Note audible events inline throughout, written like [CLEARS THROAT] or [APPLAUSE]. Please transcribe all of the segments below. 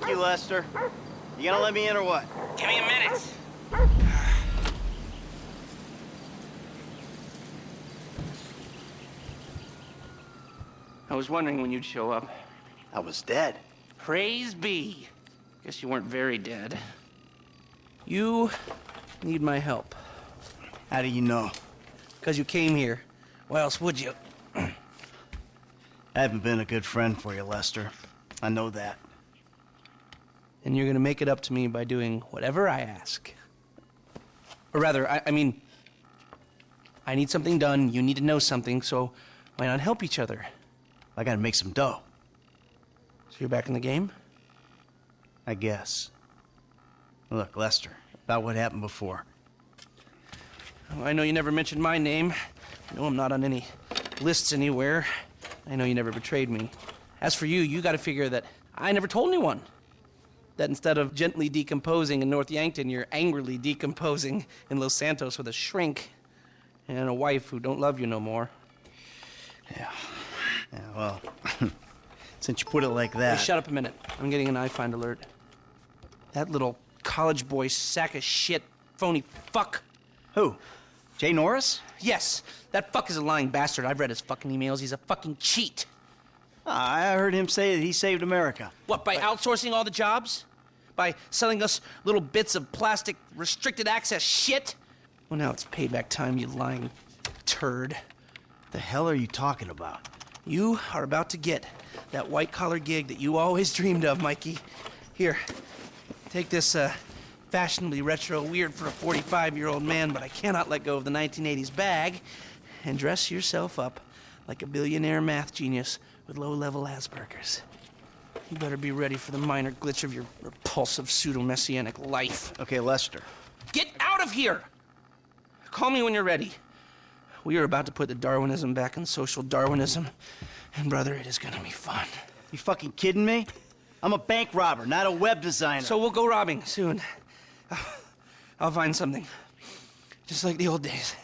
Fuck you, Lester. You gonna let me in or what? Give me a minute. I was wondering when you'd show up. I was dead. Praise be. Guess you weren't very dead. You need my help. How do you know? Because you came here. Why else would you? [CLEARS THROAT] I haven't been a good friend for you, Lester. I know that. And you're gonna make it up to me by doing whatever I ask. Or rather, I, I mean, I need something done, you need to know something, so why not help each other? I gotta make some dough, So you're back in the game? I guess. Look, Lester, about what happened before. Oh, I know you never mentioned my name. I know I'm not on any lists anywhere. I know you never betrayed me. As for you, you gotta figure that I never told anyone. That instead of gently decomposing in North Yankton, you're angrily decomposing in Los Santos with a shrink and a wife who don't love you no more. Yeah. Yeah, well, [LAUGHS] since you put it like Hey, that. shut up a minute. I'm getting an iFind alert. That little college boy sack of shit, phony fuck. Who? Jay Norris? Yes, that fuck is a lying bastard. I've read his fucking emails. He's a fucking cheat. Ah, I heard him say that he saved America. What, by outsourcing all the jobs? By selling us little bits of plastic restricted access shit? Well, now it's payback time, you lying turd. The hell are you talking about? You are about to get that white collar gig that you always [LAUGHS] dreamed of, Mikey. Here, take this uh, fashionably retro weird for a 45 year old man, but I cannot let go of the 1980s bag, and dress yourself up like a billionaire math genius with low level Asperger's. You better be ready for the minor glitch of your repulsive pseudo messianic life. Okay, Lester. Get out of here! Call me when you're ready. We are about to put the Darwinism back in social Darwinism, and brother, it is gonna be fun. You fucking kidding me? I'm a bank robber, not a web designer. So we'll go robbing soon. [SIGHS] I'll find something. Just like the old days.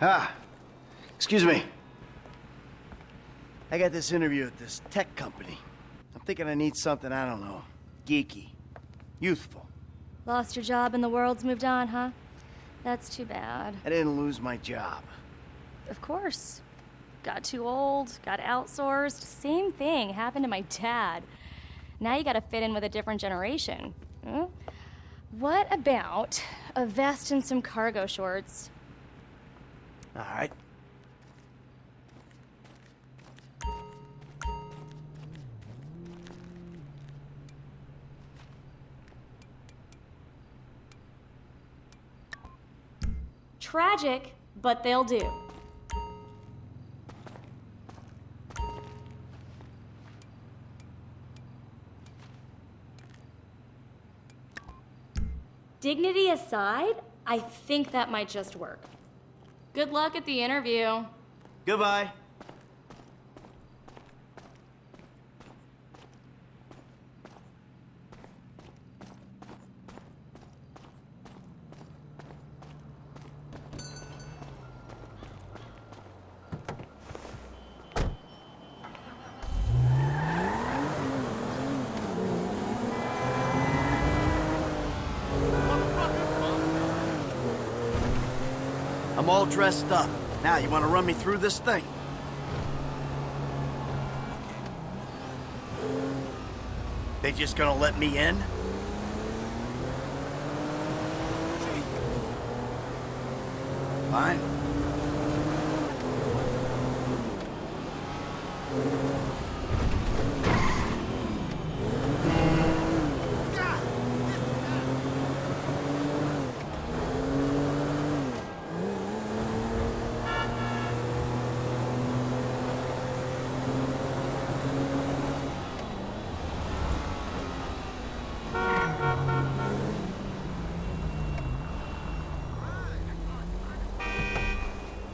Ah, excuse me. I got this interview at this tech company. I'm thinking I need something, I don't know, geeky, youthful. Lost your job and the world's moved on, huh? That's too bad. I didn't lose my job. Of course. Got too old, got outsourced. Same thing happened to my dad. Now you gotta fit in with a different generation. Hmm? What about a vest and some cargo shorts? All right. Tragic, but they'll do. Dignity aside, I think that might just work. Good luck at the interview. Goodbye. I'm all dressed up. Now, you want to run me through this thing? They just gonna let me in? Fine.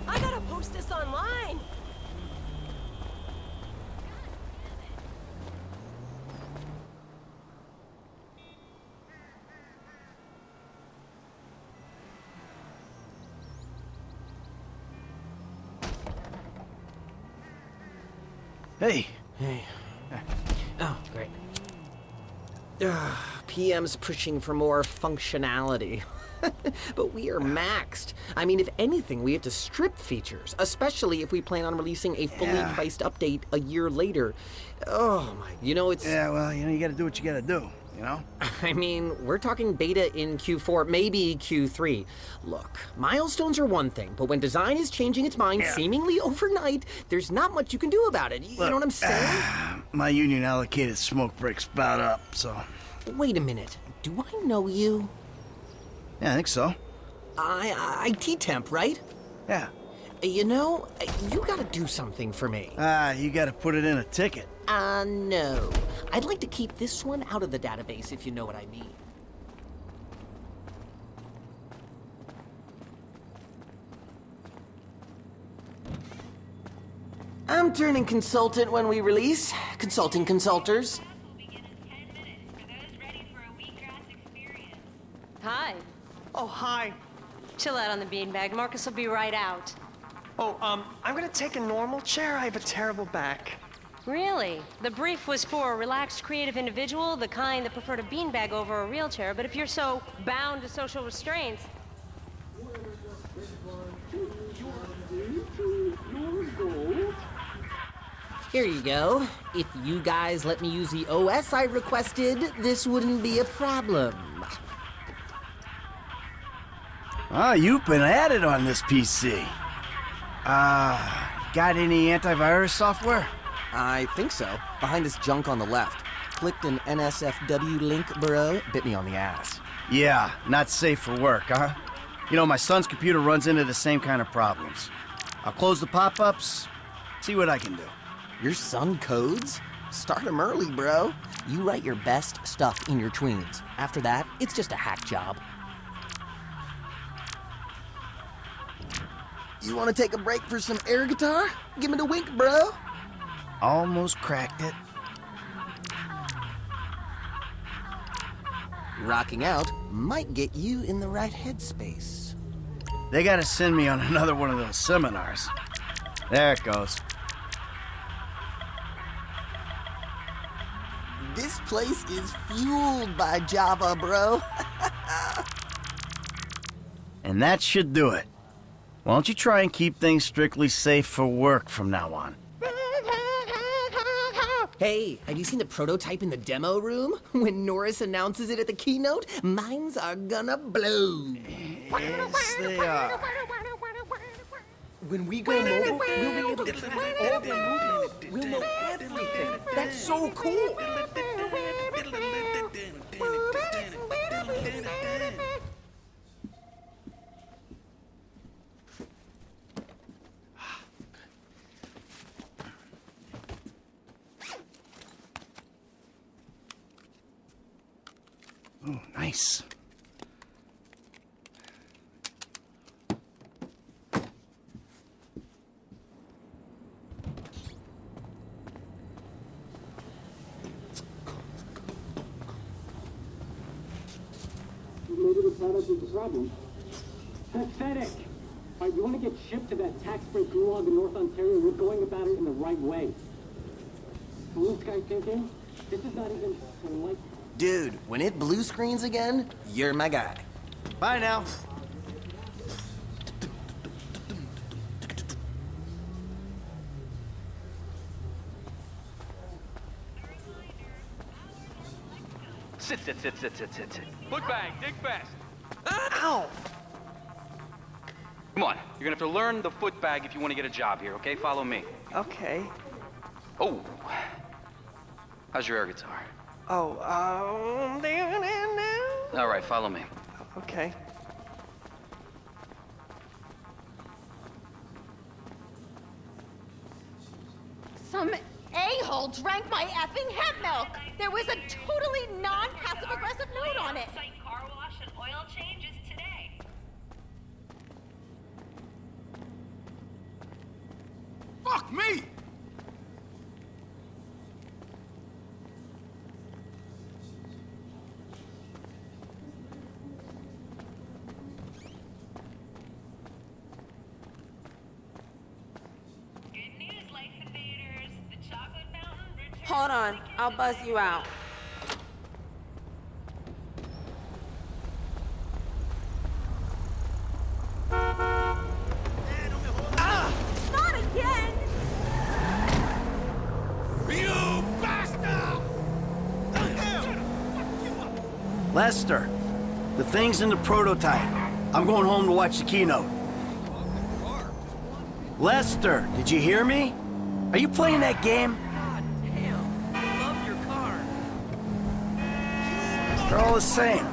I gotta post this online. Hey, Hey. Oh, great. Ah, Ugh, PM's pushing for more functionality. [LAUGHS] but we are maxed. I mean, if anything, we have to strip features, especially if we plan on releasing a fully Yeah. priced update a year later. Oh my, you know, it's. yeah, well, you know, you gotta do what you gotta do, you know? [LAUGHS] I mean, we're talking beta in Q4, maybe Q3. Look, milestones are one thing, but when design is changing its mind Yeah. seemingly overnight, there's not much you can do about it. You know what I'm saying? [SIGHS] My union allocated smoke breaks about up, so. Wait a minute. Do I know you? Yeah, I think so. I, I IT temp, right? Yeah. You know, you gotta do something for me. Ah, you gotta put it in a ticket. Uh, no. I'd like to keep this one out of the database, if you know what I mean. I'm turning consultant when we release. Consulting consulters. will begin in 10 minutes for those ready for a wheatgrass experience. Hi. Oh, hi. Chill out on the beanbag. Marcus will be right out. Oh, um, I'm gonna take a normal chair. I have a terrible back. Really? The brief was for a relaxed, creative individual, the kind that preferred a beanbag over a real chair. But if you're so bound to social restraints, Here you go. If you guys let me use the OS I requested, this wouldn't be a problem. Ah, you've been added on this PC. Ah, got any antivirus software? I think so. Behind this junk on the left. Clicked an NSFW link, bro. Bit me on the ass. Yeah, not safe for work, huh? You know, my son's computer runs into the same kind of problems. I'll close the pop-ups, see what I can do. Your son codes? Start him early, bro. You write your best stuff in your tweens. After that, it's just a hack job. You want to take a break for some air guitar? Give me the wink, bro. Almost cracked it. Rocking out might get you in the right headspace. They gotta send me on another one of those seminars. There it goes. This place is fueled by Java, bro. [LAUGHS] And that should do it. Why don't you try and keep things strictly safe for work from now on? Hey, have you seen the prototype in the demo room? [LAUGHS] When Norris announces it at the keynote, minds are gonna blow. Yes, they are. When we go mobile, we'll be able to track all their movements. We'll know everything. That's so cool. Nice. You want to get shipped to that tax break gulag in North Ontario, we're going about it in the right way. Blue sky thinking? This is not even like Dude, when it blue screens again, you're my guy. Bye now. Sit, sit, sit, sit, sit, sit, sit. Foot bag, dig fast. Ow! Come on, you're gonna have to learn the foot bag if you want to get a job here, okay? Follow me. Okay. Oh. How's your air guitar? Oh, um, down and now. All right, follow me. Okay. Some a-hole drank my effing hemp milk. There was a totally non-passive aggressive note on it. Car wash and oil changes today. Fuck me! Hold on, I'll buzz you out. Not again! Lester, the thing's in the prototype. I'm going home to watch the keynote. Lester, did you hear me? Are you playing that game? They're all the same.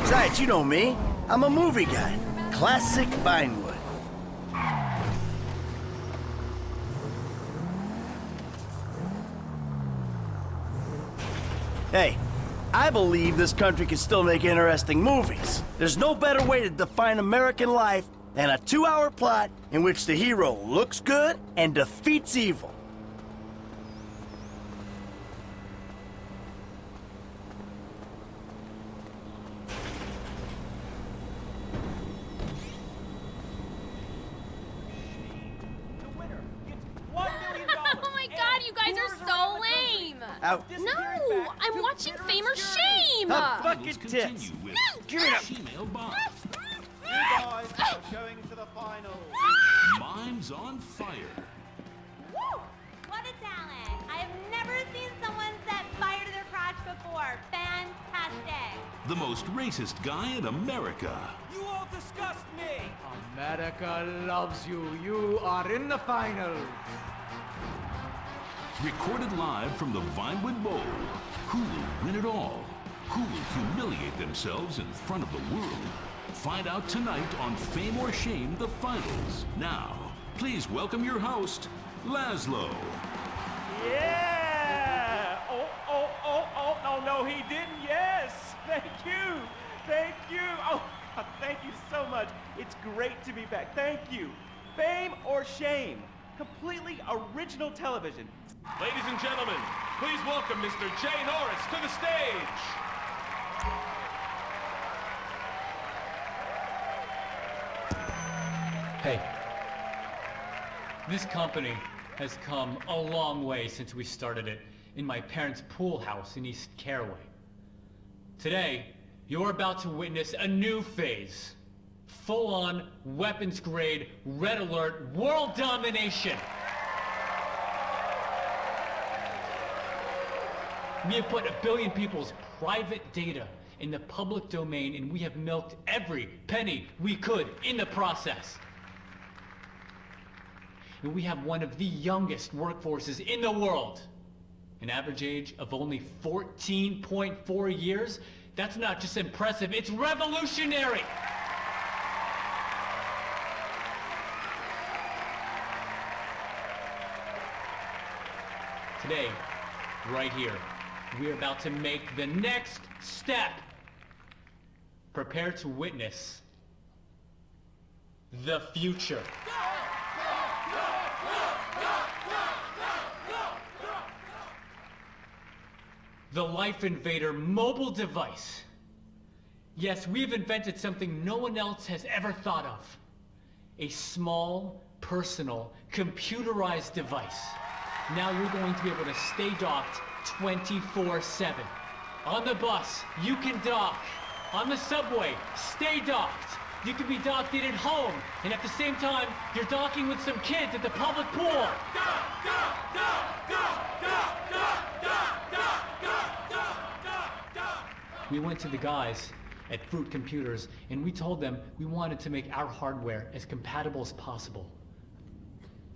Besides, you know me. I'm a movie guy. Classic Vinewood. Hey, I believe this country can still make interesting movies. There's no better way to define American life than a two-hour plot in which the hero looks good and defeats evil. Oh my god, you guys are so lame! Out. No, I'm watching Fame or Shame! Her fucking tits. Give it up. guys are ah. going to the final. Ah. Mimes on fire. Woo! What a talent! I have never seen someone set fire to their crotch before. Fantastic! The most racist guy in America. You all disgust me. America loves you. You are in the final. Recorded live from the Vinewood Bowl. Who will win it all? Who will humiliate themselves in front of the world? Find out tonight on Fame or Shame, the finals. Now, please welcome your host, Lazlow. Yeah. Oh, oh, oh, oh. No, no, he didn't. Yes. Thank you. Thank you. Oh, thank you so much. It's great to be back. Thank you. Fame or shame? Completely original television. Ladies and gentlemen, please welcome Mr. Jay Norris to the stage. Hey, this company has come a long way since we started it in my parents' pool house in East Caraway. Today, you're about to witness a new phase. Full-on, weapons-grade, red alert, world domination! We have put a billion people's private data in the public domain and we have milked every penny we could in the process. And we have one of the youngest workforces in the world. An average age of only 14.4 years? That's not just impressive, it's revolutionary! Today, right here, we're about to make the next step Prepare to witness the future. The Life Invader mobile device. Yes, we've invented something no one else has ever thought of. A small, personal, computerized device. Now you're going to be able to stay docked 24-7. On the bus, you can dock. On the subway, stay docked. You can be docked in at home, and at the same time, you're docking with some kids at the public pool. We went to the guys at Fruit Computers, and we told them we wanted to make our hardware as compatible as possible.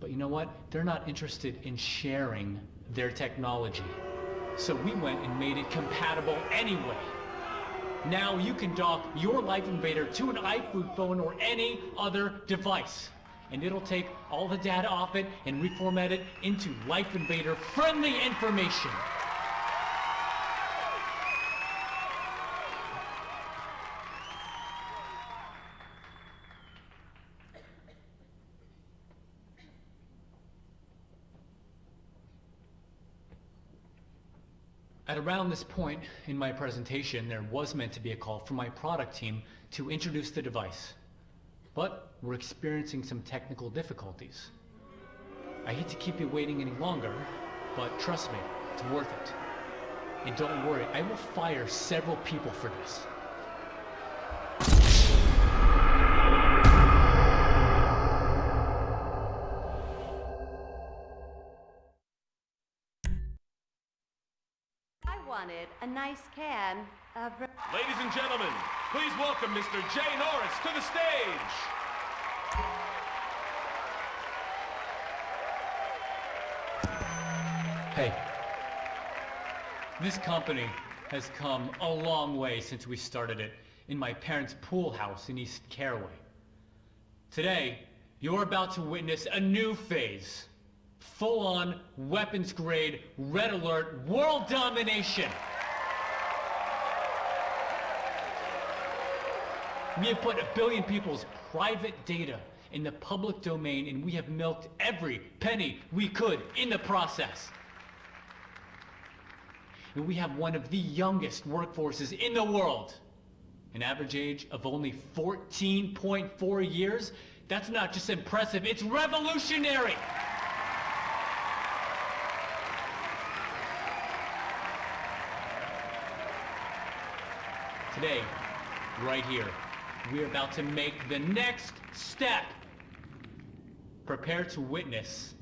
But you know what? They're not interested in sharing their technology. So we went and made it compatible anyway. Now you can dock your Life Invader to an iFruit phone or any other device. And it'll take all the data off it and reformat it into Life Invader friendly information. At around this point in my presentation, there was meant to be a call from my product team to introduce the device. But we're experiencing some technical difficulties. I hate to keep you waiting any longer, but trust me, it's worth it. And don't worry, I will fire several people for this. Can of. Ladies and gentlemen, please welcome Mr. Jay Norris to the stage. Hey, this company has come a long way since we started it in my parents' pool house in East Caraway. Today, you're about to witness a new phase. Full-on, weapons-grade, red alert, world domination! We have put a billion people's private data in the public domain and we have milked every penny we could in the process. And we have one of the youngest workforces in the world. An average age of only 14.4 years? That's not just impressive, it's revolutionary! Today, right here, we're about to make the next step. Prepare to witness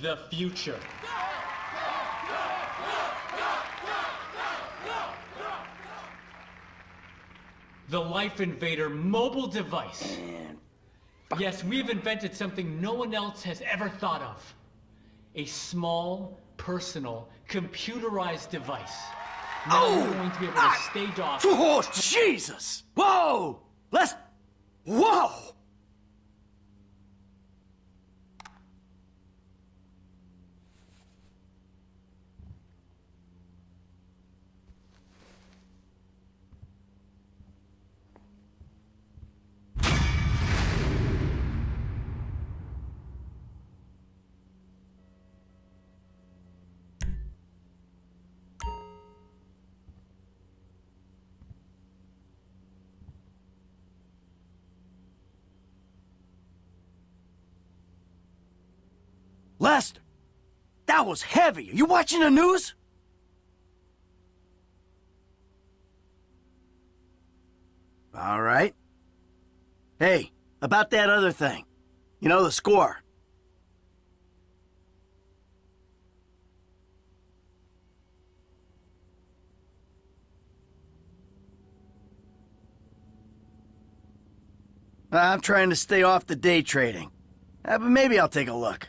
the future. The Life Invader mobile device. Yes, we've invented something no one else has ever thought of. A small, personal, computerized device. Now Oh! you're going to be able to stay docked. Oh, Jesus! Whoa! Let's. Whoa! Lester, that was heavy. Are you watching the news? All right. Hey, about that other thing. You know, the score. I'm trying to stay off the day trading. Uh, but maybe I'll take a look.